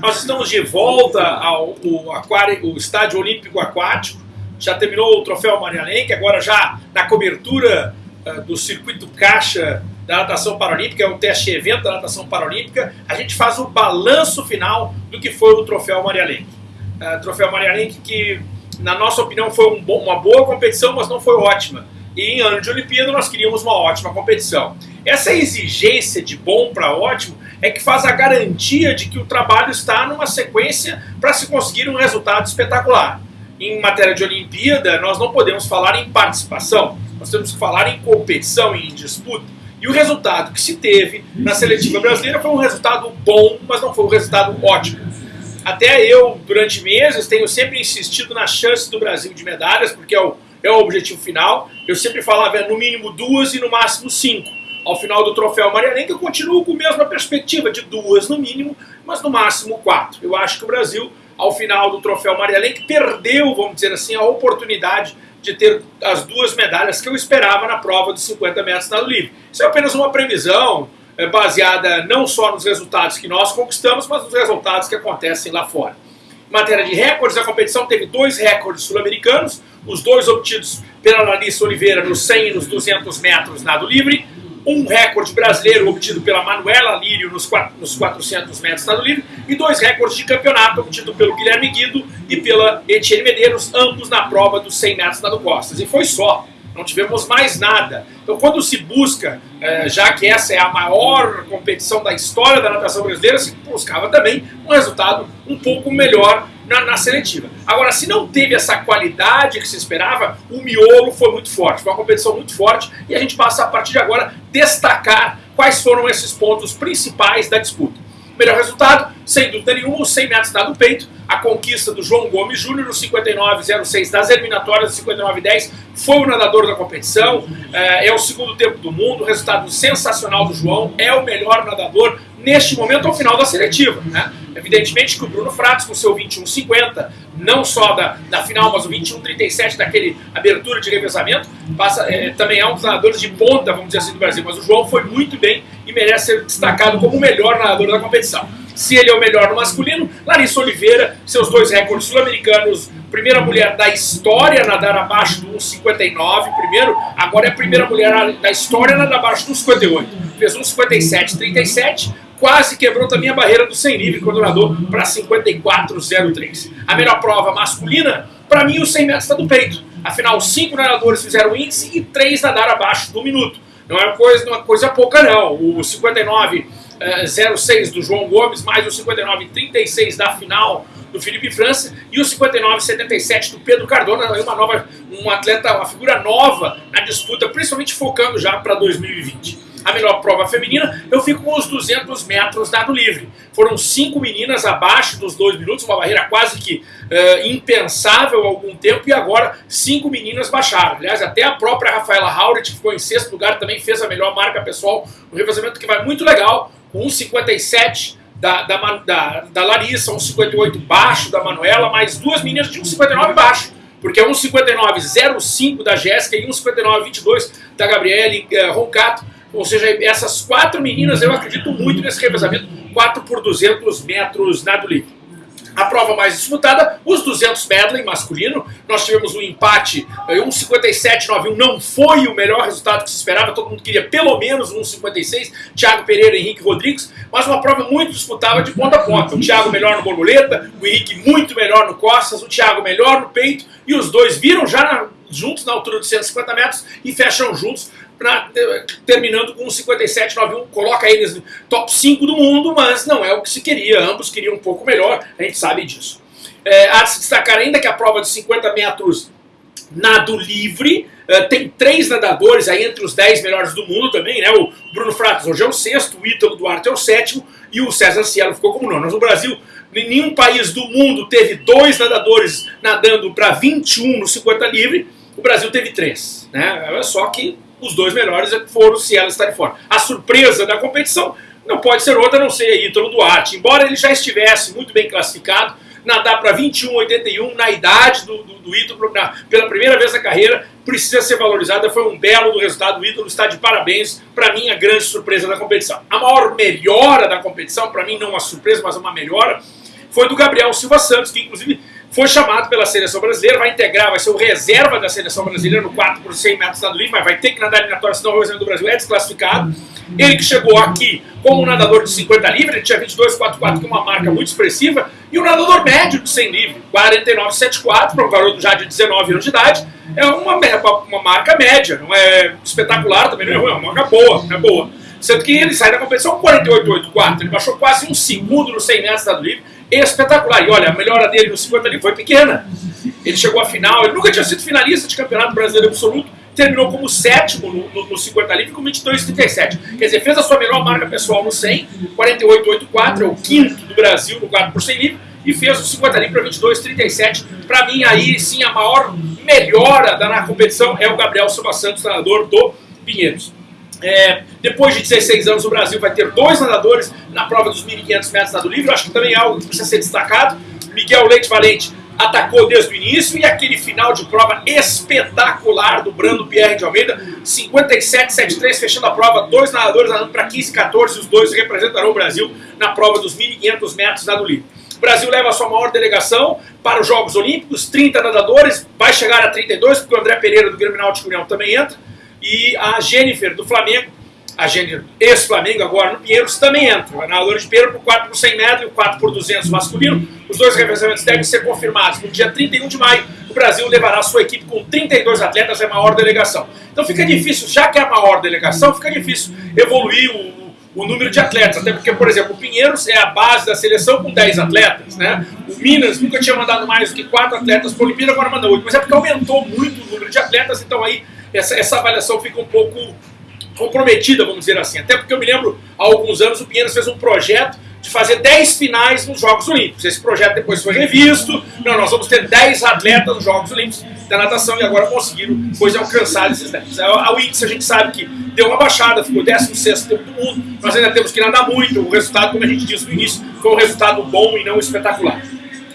Nós estamos de volta ao, ao aquário, o Estádio Olímpico Aquático. Já terminou o Troféu Maria Lenk, agora já na cobertura uh, do circuito caixa da natação paralímpica, é o teste evento da natação paralímpica. A gente faz o balanço final do que foi o Troféu Maria Lenk. Uh, troféu Maria Lenk que, na nossa opinião, foi um bom, uma boa competição, mas não foi ótima. E em ano de Olimpíada nós queríamos uma ótima competição. Essa exigência de bom para ótimo é que faz a garantia de que o trabalho está numa sequência para se conseguir um resultado espetacular. Em matéria de Olimpíada, nós não podemos falar em participação, nós temos que falar em competição e em disputa. E o resultado que se teve na seletiva brasileira foi um resultado bom, mas não foi um resultado ótimo. Até eu, durante meses, tenho sempre insistido na chance do Brasil de medalhas, porque é o, é o objetivo final. Eu sempre falava no mínimo duas e no máximo cinco ao final do troféu Marianense, eu continuo com a mesma perspectiva de duas no mínimo, mas no máximo quatro. Eu acho que o Brasil, ao final do troféu Marianense, perdeu, vamos dizer assim, a oportunidade de ter as duas medalhas que eu esperava na prova dos 50 metros nado livre. Isso é apenas uma previsão é, baseada não só nos resultados que nós conquistamos, mas nos resultados que acontecem lá fora. Em matéria de recordes, a competição teve dois recordes sul-americanos, os dois obtidos pela Larissa Oliveira nos 100 e nos 200 metros nado livre, um recorde brasileiro obtido pela Manuela Lírio nos, nos 400 metros estado livre e dois recordes de campeonato obtido pelo Guilherme Guido e pela Etienne Medeiros, ambos na prova dos 100 metros nado costas. E foi só, não tivemos mais nada. Então quando se busca, eh, já que essa é a maior competição da história da natação brasileira, se buscava também um resultado um pouco melhor na, na, seletiva. Agora, se não teve essa qualidade que se esperava, o miolo foi muito forte, foi uma competição muito forte e a gente passa a partir de agora destacar quais foram esses pontos principais da disputa. Melhor resultado, sem dúvida nenhuma, os 100 metros dado peito, a conquista do João Gomes Júnior no 59,06 das eliminatórias do 59,10, foi o nadador da competição, é, é o segundo tempo do mundo, resultado sensacional do João, é o melhor nadador neste momento ao final da seletiva. Né? Evidentemente que o Bruno Fratos, com seu 21,50, não só da, da final, mas o 21,37 daquele abertura de revezamento, passa, é, também é um dos nadadores de ponta, vamos dizer assim, do Brasil. Mas o João foi muito bem e merece ser destacado como o melhor nadador da competição. Se ele é o melhor no masculino, Larissa Oliveira, seus dois recordes sul-americanos, primeira mulher da história a nadar abaixo do 1,59, primeiro, agora é a primeira mulher da história a nadar abaixo do 1,58. Fez 1,57,37, quase quebrou também a barreira do 100 livre quando nadou para 54,03. A melhor prova masculina, para mim, o 100 metros está do peito. Afinal, cinco nadadores fizeram índice e três nadaram abaixo do minuto. Não é uma coisa, uma coisa pouca, não. O 59 06 do João Gomes, mais o 59,36 da final do Felipe França e o 59,77 do Pedro Cardona, uma nova, um atleta, uma figura nova na disputa, principalmente focando já para 2020 a melhor prova feminina, eu fico com os 200 metros dado livre. Foram cinco meninas abaixo dos dois minutos, uma barreira quase que uh, impensável há algum tempo, e agora cinco meninas baixaram. Aliás, até a própria Rafaela Hauret, que ficou em sexto lugar, também fez a melhor marca pessoal, um revezamento que vai muito legal, com 1,57 da, da, da, da Larissa, 1,58 baixo da Manuela, mais duas meninas de 1,59 baixo, porque é 1,59,05 da Jéssica e 1,59,22 da Gabriele uh, Roncato. Ou seja, essas quatro meninas, eu acredito muito nesse revezamento, 4 por 200 metros nado livre. A prova mais disputada, os 200 medley masculino, nós tivemos um empate, 1,57,91 não foi o melhor resultado que se esperava, todo mundo queria pelo menos 1,56, Thiago Pereira e Henrique Rodrigues, mas uma prova muito disputada de ponta a ponta, o Thiago melhor no borboleta, o Henrique muito melhor no costas, o Thiago melhor no peito, e os dois viram já na, juntos na altura de 150 metros e fecham juntos pra, terminando com 57,91, coloca eles top 5 do mundo, mas não é o que se queria, ambos queriam um pouco melhor, a gente sabe disso. É, há de se destacar ainda que a prova de 50 metros nado livre, uh, tem três nadadores aí entre os 10 melhores do mundo também, né? O Bruno Fratos hoje é o sexto, o Ítalo Duarte é o sétimo e o César Cielo ficou como nono. Mas no Brasil, nenhum país do mundo teve dois nadadores nadando para 21 no 50 livre, o Brasil teve três, né? Olha só que os dois melhores foram se ela estarem fora. A surpresa da competição não pode ser outra não ser Ítalo Duarte. Embora ele já estivesse muito bem classificado, nadar para 21,81 na idade do, do, do Ítalo, na, pela primeira vez na carreira, precisa ser valorizada. Foi um belo do resultado. O Ítalo está de parabéns. Para mim, a grande surpresa da competição. A maior melhora da competição, para mim não uma surpresa, mas uma melhora, foi do Gabriel Silva Santos, que inclusive foi chamado pela seleção brasileira, vai integrar, vai ser o reserva da seleção brasileira no 4 por 100 metros nado livre, mas vai ter que nadar eliminatória, senão o representante do Brasil é desclassificado. Ele que chegou aqui como um nadador de 50 livre, ele tinha 22,44, que é uma marca muito expressiva, e o um nadador médio de 100 livre, 49,74, para um garoto já de 19 anos de idade, é uma, uma marca média, não é espetacular, também não é ruim, é uma marca boa, é boa. Sendo que ele sai da competição 48,84, ele baixou quase um segundo no 100 metros nado livre, espetacular. E olha, a melhora dele no 50 ali foi pequena. Ele chegou à final, ele nunca tinha sido finalista de campeonato brasileiro absoluto, terminou como sétimo no, no, no 50 livre com 22,37. Quer dizer, fez a sua melhor marca pessoal no 100, 48,84, é o quinto do Brasil no 4 por 100 livre, e fez o 50 livre para 22,37. Para mim, aí sim, a maior melhora da, na competição é o Gabriel Silva Santos, treinador do Pinheiros. É, depois de 16 anos, o Brasil vai ter dois nadadores na prova dos 1.500 metros nado livre. Eu acho que também é algo que precisa ser destacado. Miguel Leite Valente atacou desde o início e aquele final de prova espetacular do Brando Pierre de Almeida, 57,73, fechando a prova, dois nadadores nadando para 15,14, os dois representarão o Brasil na prova dos 1.500 metros nado livre. O Brasil leva a sua maior delegação para os Jogos Olímpicos, 30 nadadores, vai chegar a 32, porque o André Pereira do Grêmio Náutico União também entra e a Jennifer do Flamengo, a Jennifer ex-Flamengo agora no Pinheiros também entra. A nadadora de Pinheiro por 4 por 100 metros e o 4 por 200 masculino. Os dois revezamentos devem ser confirmados. No dia 31 de maio, o Brasil levará sua equipe com 32 atletas, é a maior delegação. Então fica difícil, já que é a maior delegação, fica difícil evoluir o, o número de atletas. Até porque, por exemplo, o Pinheiros é a base da seleção com 10 atletas. Né? O Minas nunca tinha mandado mais do que 4 atletas para a Olimpíada, agora manda 8. Mas é porque aumentou muito o número de atletas, então aí essa, essa avaliação fica um pouco comprometida, vamos dizer assim. Até porque eu me lembro, há alguns anos, o Pinheiros fez um projeto de fazer 10 finais nos Jogos Olímpicos. Esse projeto depois foi revisto. Não, nós vamos ter 10 atletas nos Jogos Olímpicos da natação e agora conseguiram, pois alcançar esses 10. A Wix a gente sabe que deu uma baixada, ficou 16 tempo do mundo. Nós ainda temos que nadar muito. O resultado, como a gente disse no início, foi um resultado bom e não espetacular.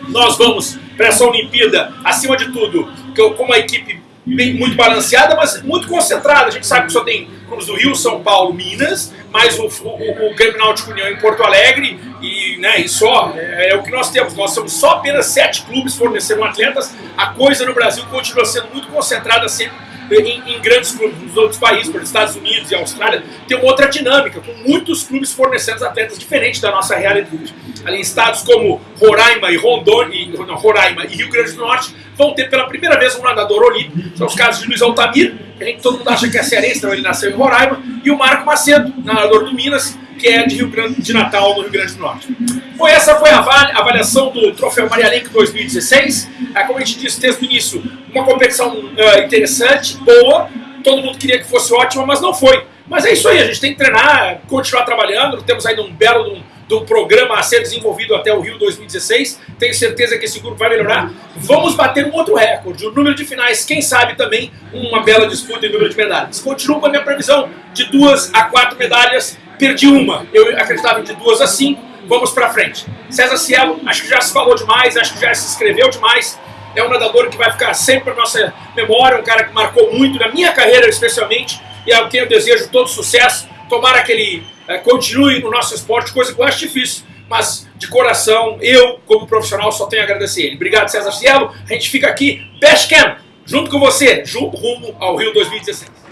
Nós vamos para essa Olimpíada, acima de tudo, como a equipe bem, muito balanceada, mas muito concentrada. A gente sabe que só tem clubes do Rio, São Paulo, Minas, mais o, o, o Grêmio Náutico União em Porto Alegre e, né, e só. É, é, o que nós temos. Nós somos só apenas sete clubes fornecendo atletas. A coisa no Brasil continua sendo muito concentrada sempre em, em, grandes clubes nos outros países, por Estados Unidos e Austrália, tem uma outra dinâmica, com muitos clubes fornecendo atletas diferentes da nossa realidade. Ali estados como Roraima e Rondônia, não, Roraima e Rio Grande do Norte, vão ter pela primeira vez um nadador olímpico. São os casos de Luiz Altamir, que todo mundo acha que é cearense, então ele nasceu em Roraima, e o Marco Macedo, nadador do Minas, que é de Rio Grande de Natal, no Rio Grande do Norte. Bom, essa foi a avaliação do Troféu Maria Lenk 2016. É, como a gente disse desde o início, uma competição uh, interessante, boa. Todo mundo queria que fosse ótima, mas não foi. Mas é isso aí, a gente tem que treinar, continuar trabalhando. Temos ainda um belo um programa a ser desenvolvido até o Rio 2016. Tenho certeza que esse grupo vai melhorar. Vamos bater um outro recorde. O número de finais, quem sabe também uma bela disputa em número de medalhas. Continuo com a minha previsão de duas a quatro medalhas. Perdi uma, eu acreditava de duas a cinco. Vamos para frente. César Cielo, acho que já se falou demais, acho que já se escreveu demais. É um nadador que vai ficar sempre na nossa memória, um cara que marcou muito na minha carreira, especialmente, e a quem eu desejo todo sucesso. Tomara que ele é, continue no nosso esporte, coisa que eu acho difícil. Mas, de coração, eu, como profissional, só tenho a agradecer ele. Obrigado, César Cielo. A gente fica aqui, Best Camp, junto com você, rumo ao Rio 2016.